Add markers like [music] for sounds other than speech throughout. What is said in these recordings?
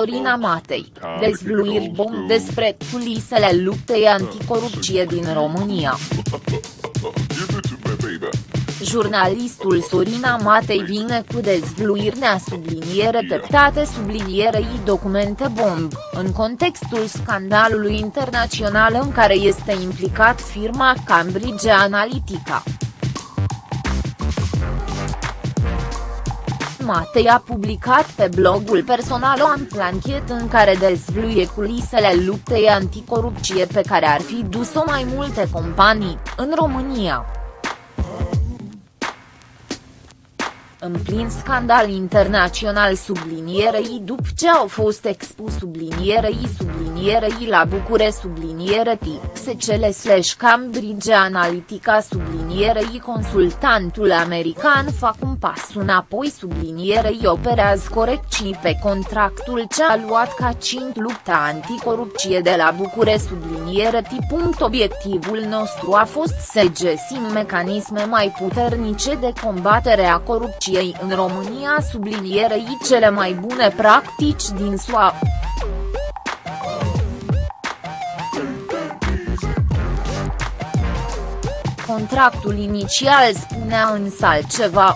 Sorina Matei, dezvluiri bom despre culisele luptei anticorupție din România. [laughs] Jurnalistul Sorina Matei vine cu dezvluiri subliniere teptate sublinierei documente bomb, în contextul scandalului internațional în care este implicat firma Cambridge Analytica. Matei a publicat pe blogul personal o amplanchet în care dezvluie culisele luptei anticorupție pe care ar fi dus-o mai multe companii, în România. În plin scandal internațional sublinierei după ce au fost expus sublinierei sublinierei la Bucure subliniere TXCL slash Cambridge Analytica sublinierei consultantul american fac un pas înapoi sublinierei operează corecții pe contractul ce a luat ca cint lupta anticorupție de la Bucure subliniere punct. Obiectivul nostru a fost să găsim mecanisme mai puternice de combatere a corupției corupției în România sublinierei cele mai bune practici din SUA. Contractul inițial spunea însă altceva.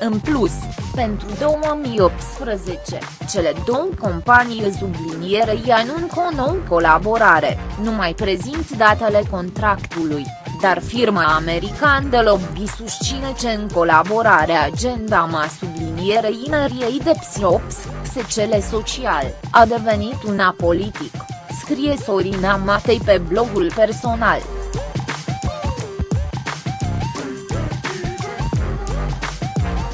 În plus, pentru 2018, cele două companii sublinierei anuncă o nouă colaborare, nu mai prezint datele contractului dar firma american de lobby susține că în colaborare agenda ma sublinierei ineriei de psiops, secele social, a devenit una politic, scrie Sorina Matei pe blogul personal.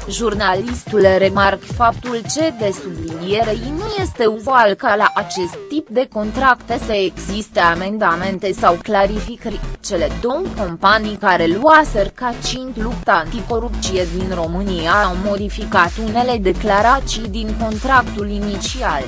Jurnalistul remarc faptul ce de sublinierei nu este uzual ca la acest tip de contracte să existe amendamente sau clarificări, cele două companii care luaser ca cint lupta anticorupție din România au modificat unele declarații din contractul inițial.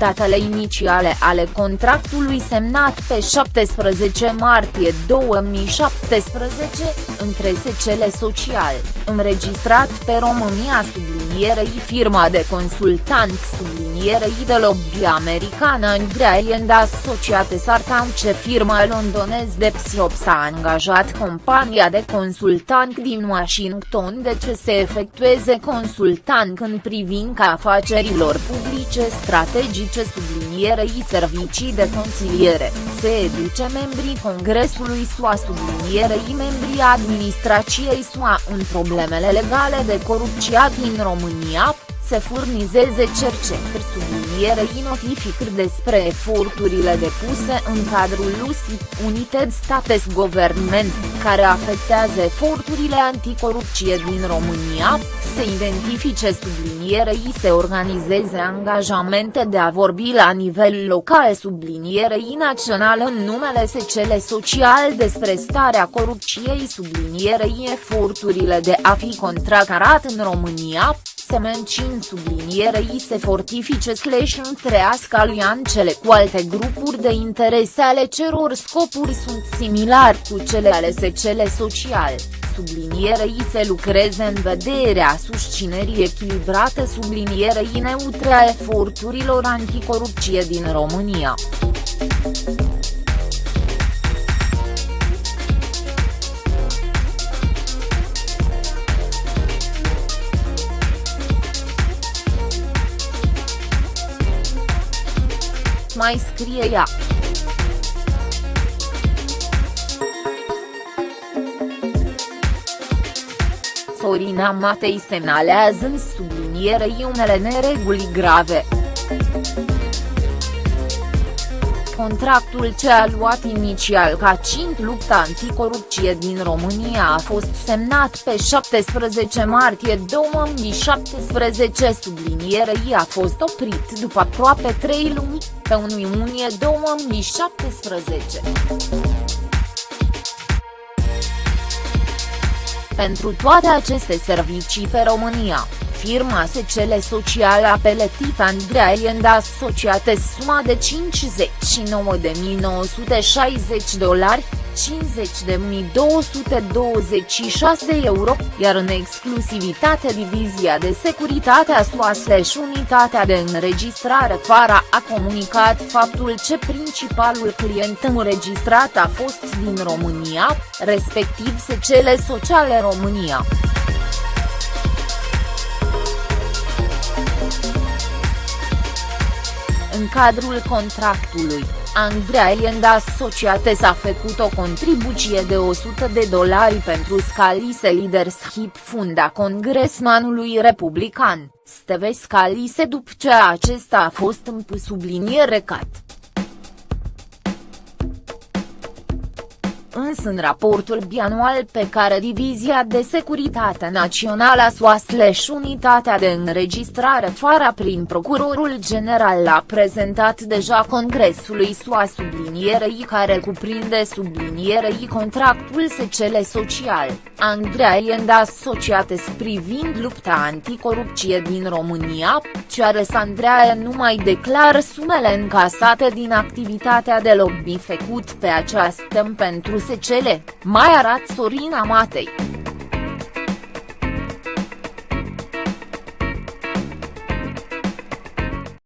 Datele inițiale ale contractului semnat pe 17 martie 2017, între SCL Social, înregistrat pe România sublinierei firma de consultant sublinierei de lobby americană Andrea and Asociate Sartan ce firma londonez de Psiops a angajat compania de consultant din Washington de ce se efectueze consultant în privința afacerilor publice strategice publice sublinierei servicii de consiliere, se educe membrii Congresului SUA sublinierei membrii administrației SUA în problemele legale de corupție din România, se furnizeze cercetări sublinierei notificări despre eforturile depuse în cadrul USI, United States Government, care afectează eforturile anticorupție din România, se identifice sublinierei se organizeze angajamente de a vorbi la nivel local sublinierei național în numele SCL Social despre starea corupției sublinierei eforturile de a fi contracarat în România, se mențin sublinierei se fortifice slash întrească alianțele cu alte grupuri de interese ale ceror scopuri sunt similari cu cele ale SCL Social, sublinierei se lucreze în vederea susținerii echilibrate sublinierei neutre a eforturilor anticorupție din România. Mai scrie ea. Sorina Matei semnalează în sublinierei unele nereguli grave. Contractul ce a luat inițial ca cint lupta anticorupție din România a fost semnat pe 17 martie 2017 sublinierei a fost oprit după aproape 3 luni, pe 1 iunie 2017. Pentru toate aceste servicii pe România, firma SCL Social a peletit Andreea and Asociate suma de 59.960 dolari, 50.226 euro, iar în exclusivitate divizia de securitate a SUA slash unitatea de înregistrare FARA a comunicat faptul ce principalul client înregistrat a fost din România, respectiv Secele Sociale România. În cadrul contractului, Andrea Eliend Asociate s-a făcut o contribuție de 100 de dolari pentru Scalise Leadership Funda congresmanului republican, Steve Scalise după ce acesta a fost în subliniere cat. Însă în raportul bianual pe care Divizia de Securitate Națională SUA slash Unitatea de Înregistrare FARA prin Procurorul General l-a prezentat deja Congresului SUA sublinierei care cuprinde sublinierei contractul secele social, Andrea Ienda asociate privind lupta anticorupție din România, Ceares Andrea nu mai declară sumele încasate din activitatea de lobby făcut pe această pentru secele, mai arată Sorina Matei.